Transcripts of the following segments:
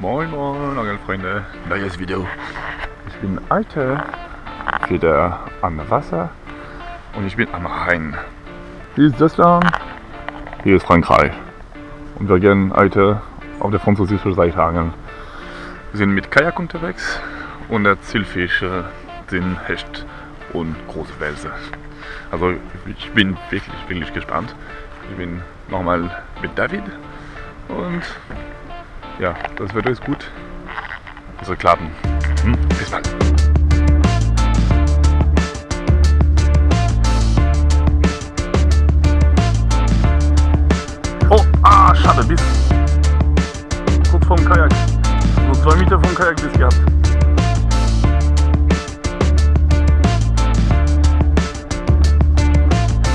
Moin Moin Angelfreunde, neues Video. Ich bin heute wieder am Wasser und ich bin am Rhein. Hier ist Deutschland, hier ist Frankreich. Und wir gehen heute auf der französischen Seite angeln. Wir sind mit Kajak unterwegs und der Zielfische sind Hecht und große Wälse. Also ich bin wirklich, wirklich gespannt. Ich bin nochmal mit David und ja, das Wetter ist gut. Also klappen. Hm, bis bald. Oh, ah, schade, bis kurz vorm Kajak. So zwei Meter vom Kajak bis gehabt.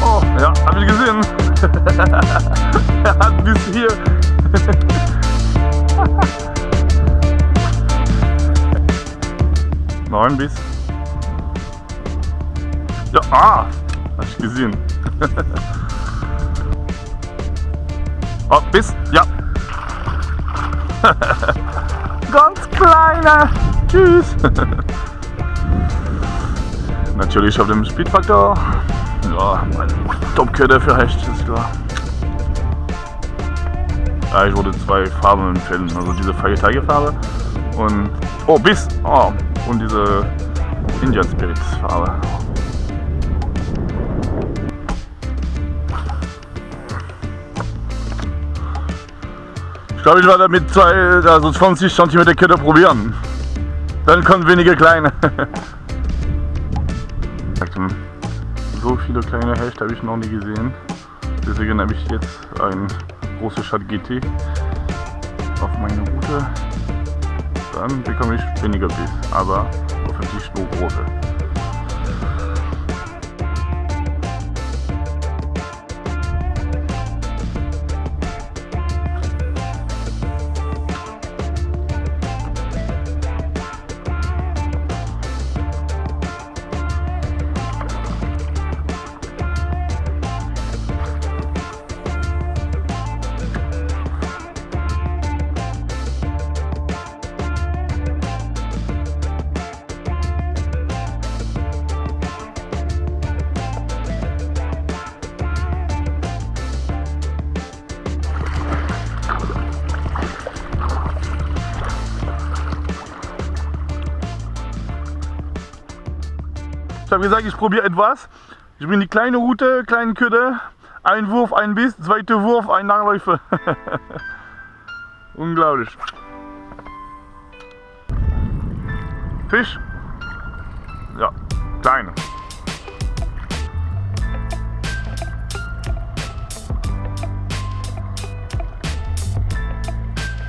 Oh, ja, hab ich gesehen. er hat bis hier Bis. Ja, ah! Hab ich gesehen. oh, bis. Ja. Ganz kleiner. Tschüss. Natürlich auf dem Speedfaktor. Ja, mein Top-Köder für Hecht, ist klar. Ja, ich wurde zwei Farben empfehlen, also diese Feiertagefarbe und oh bis oh, und diese Indian Spirits Farbe. Ich glaube, ich werde mit zwei, also 20 cm Kette probieren. Dann kommen weniger kleine. so viele kleine Hecht habe ich noch nie gesehen. Deswegen habe ich jetzt ein große Stadt GT auf meine Route, dann bekomme ich weniger Biss, aber hoffentlich nur große. Habe gesagt, ich probiere etwas. Ich bin die kleine Route, kleine Köder. Ein Wurf, ein Biss, zweiter Wurf, ein Nachläufer. Unglaublich. Fisch. Ja, kleine.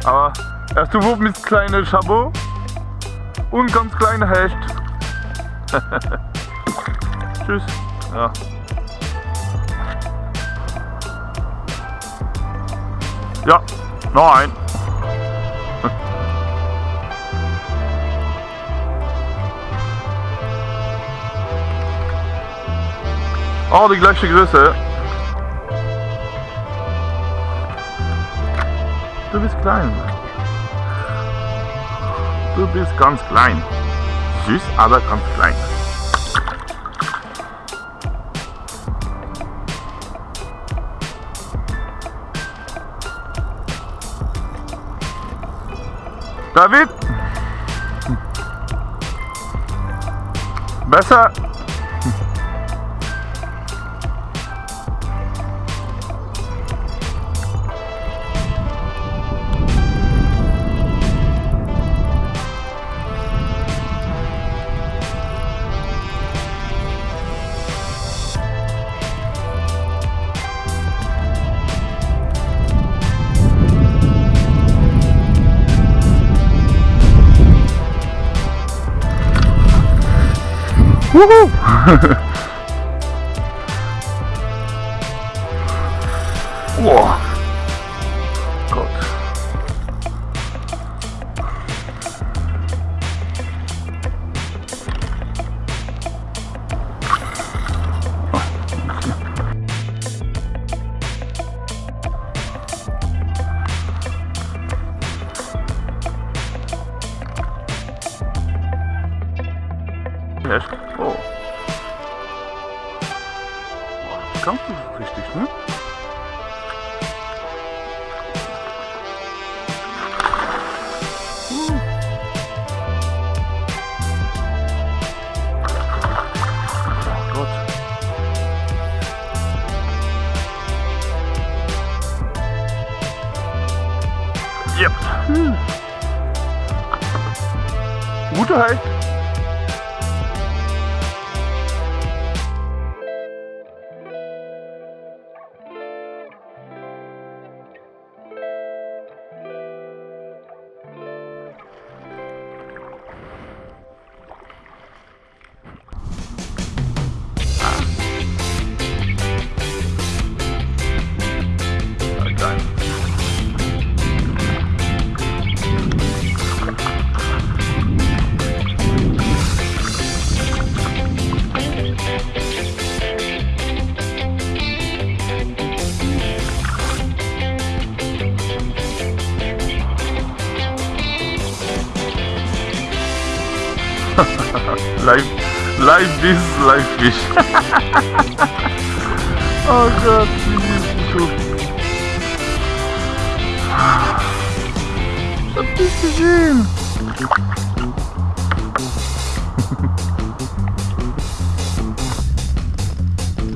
Aber erste Wurf mit kleine Chabot und ganz kleine Hecht. Tschüss. Ja. Ja, noch ein. Oh, die gleiche Größe. Du bist klein. Du bist ganz klein. Süß, aber ganz klein. David? Besser? Wuhu! oh. Gott. lässt. Oh. Ganz richtig, ne? Yep. Hm. Gute Halt. Live this, live fish. oh Gott, wie beautiful. Was bist du schön?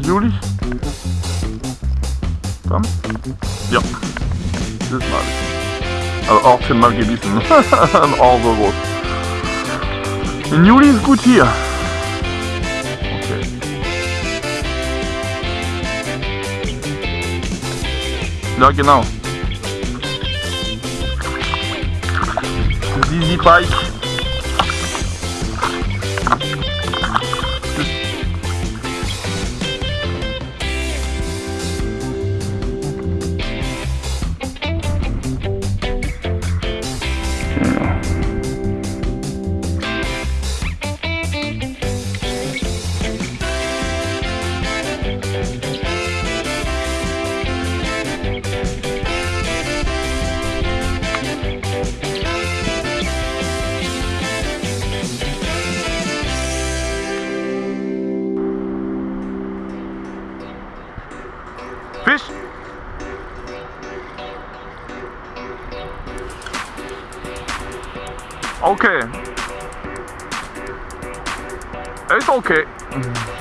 Juli? Komm. Ja. Das mal. Aber auch schon mal oh, so groß. Im Juli ist gut hier. Okay. Ja, genau. Sie Okay. Ist okay. Oh, ich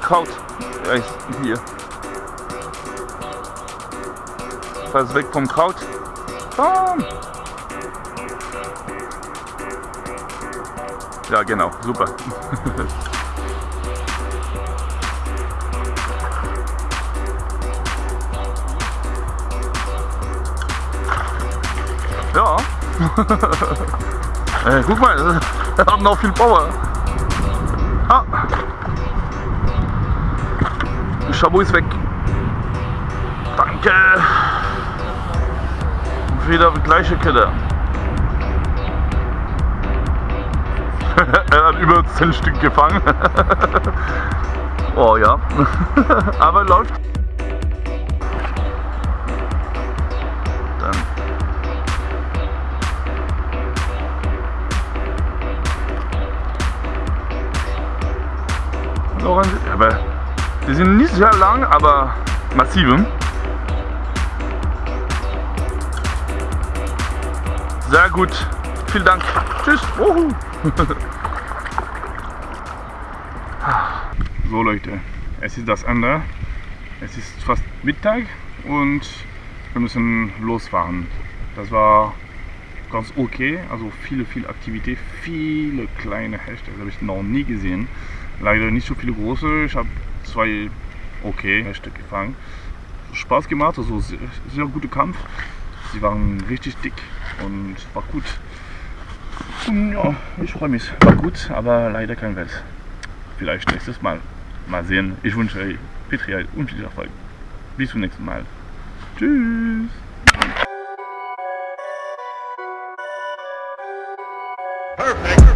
kalt. Ja, ich, hier. Was weg vom Kraut. Komm! Ja, genau, super. ja. äh, guck mal, er hat noch viel Power. Chabot ist weg. Danke. Wieder die gleiche Kette. er hat über 10 Stück gefangen. oh ja. Aber läuft. Dann. Noch ein, aber die sind nicht sehr lang, aber massive. Sehr gut. Vielen Dank. Tschüss. Uhu. so Leute, es ist das Ende. Es ist fast Mittag und wir müssen losfahren. Das war ganz okay, also viele, viele Aktivität, viele kleine das habe ich noch nie gesehen. Leider nicht so viele große, ich habe zwei okay Hechte gefangen. Spaß gemacht, also sehr, sehr guter Kampf. Sie waren richtig dick und war gut. Und ja, ich freue mich. War gut, aber leider kein Wels. Vielleicht nächstes Mal. mal sehen. Ich wünsche euch Petri und viel Erfolg. Bis zum nächsten Mal. Tschüss. Perfect.